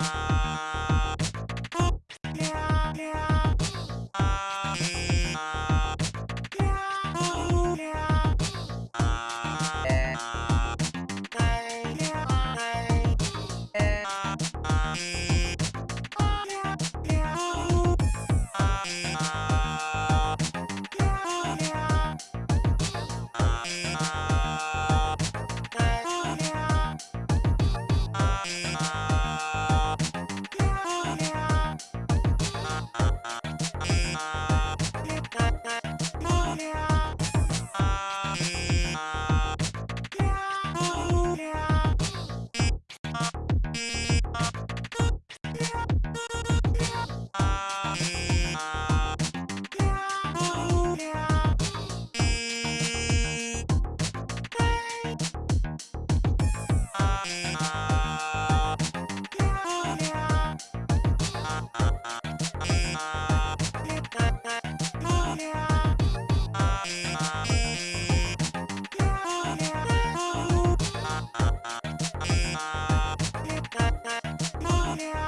you Yeah. Yeah.